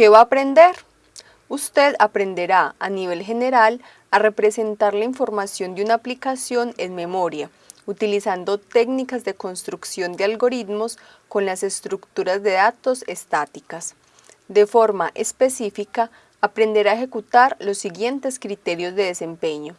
¿Qué va a aprender? Usted aprenderá a nivel general a representar la información de una aplicación en memoria, utilizando técnicas de construcción de algoritmos con las estructuras de datos estáticas. De forma específica, aprenderá a ejecutar los siguientes criterios de desempeño.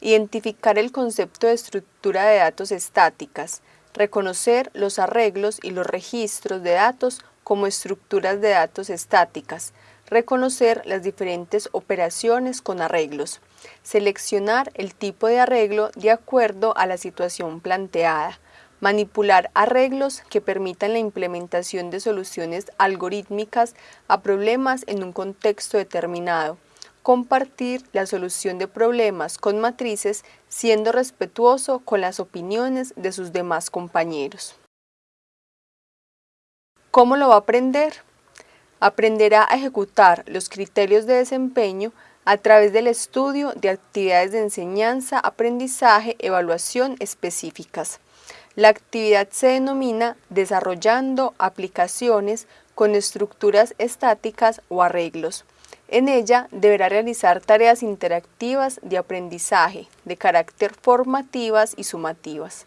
Identificar el concepto de estructura de datos estáticas, reconocer los arreglos y los registros de datos como estructuras de datos estáticas, reconocer las diferentes operaciones con arreglos, seleccionar el tipo de arreglo de acuerdo a la situación planteada, manipular arreglos que permitan la implementación de soluciones algorítmicas a problemas en un contexto determinado, compartir la solución de problemas con matrices siendo respetuoso con las opiniones de sus demás compañeros. ¿Cómo lo va a aprender? Aprenderá a ejecutar los criterios de desempeño a través del estudio de actividades de enseñanza, aprendizaje, evaluación específicas. La actividad se denomina desarrollando aplicaciones con estructuras estáticas o arreglos. En ella deberá realizar tareas interactivas de aprendizaje de carácter formativas y sumativas.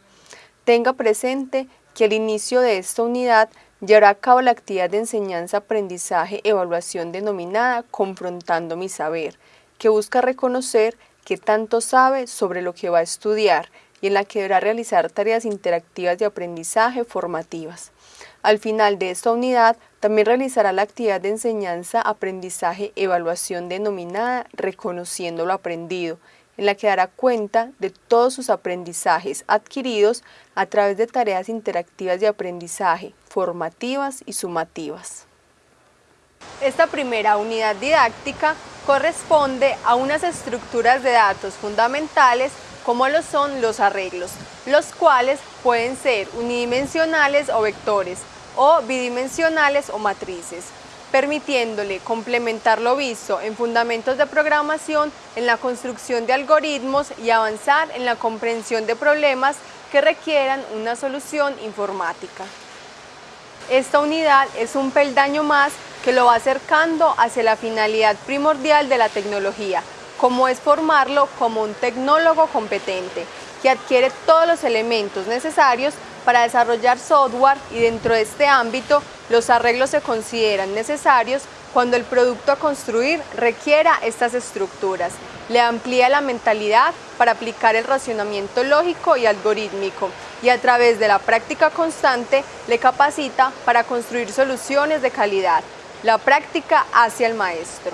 Tenga presente que al inicio de esta unidad llevará a cabo la actividad de enseñanza-aprendizaje-evaluación denominada Confrontando mi saber, que busca reconocer qué tanto sabe sobre lo que va a estudiar y en la que deberá realizar tareas interactivas de aprendizaje formativas. Al final de esta unidad, también realizará la actividad de enseñanza, aprendizaje, evaluación denominada Reconociendo lo aprendido, en la que dará cuenta de todos sus aprendizajes adquiridos a través de tareas interactivas de aprendizaje, formativas y sumativas. Esta primera unidad didáctica corresponde a unas estructuras de datos fundamentales como lo son los arreglos, los cuales pueden ser unidimensionales o vectores, o bidimensionales o matrices, permitiéndole complementar lo visto en fundamentos de programación, en la construcción de algoritmos y avanzar en la comprensión de problemas que requieran una solución informática. Esta unidad es un peldaño más que lo va acercando hacia la finalidad primordial de la tecnología, como es formarlo como un tecnólogo competente, que adquiere todos los elementos necesarios para desarrollar software y dentro de este ámbito los arreglos se consideran necesarios cuando el producto a construir requiera estas estructuras. Le amplía la mentalidad para aplicar el racionamiento lógico y algorítmico y a través de la práctica constante le capacita para construir soluciones de calidad. La práctica hacia el maestro.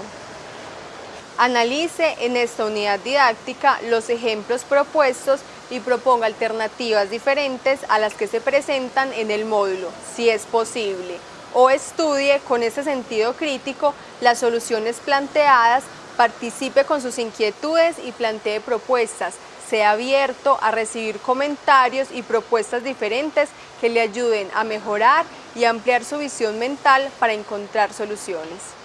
Analice en esta unidad didáctica los ejemplos propuestos y proponga alternativas diferentes a las que se presentan en el módulo, si es posible, o estudie con ese sentido crítico las soluciones planteadas, participe con sus inquietudes y plantee propuestas, sea abierto a recibir comentarios y propuestas diferentes que le ayuden a mejorar y ampliar su visión mental para encontrar soluciones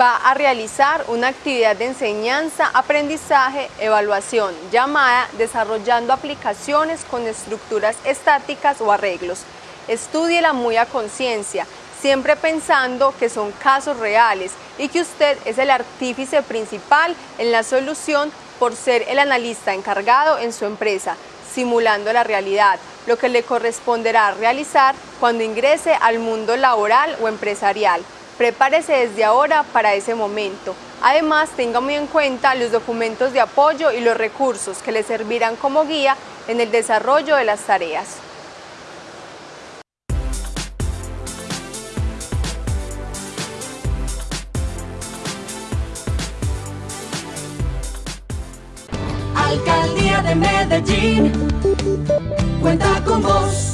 va a realizar una actividad de enseñanza, aprendizaje, evaluación llamada Desarrollando aplicaciones con estructuras estáticas o arreglos. Estúdiela muy a conciencia, siempre pensando que son casos reales y que usted es el artífice principal en la solución por ser el analista encargado en su empresa, simulando la realidad, lo que le corresponderá realizar cuando ingrese al mundo laboral o empresarial. Prepárese desde ahora para ese momento. Además, tenga muy en cuenta los documentos de apoyo y los recursos que le servirán como guía en el desarrollo de las tareas. Alcaldía de Medellín, cuenta con vos.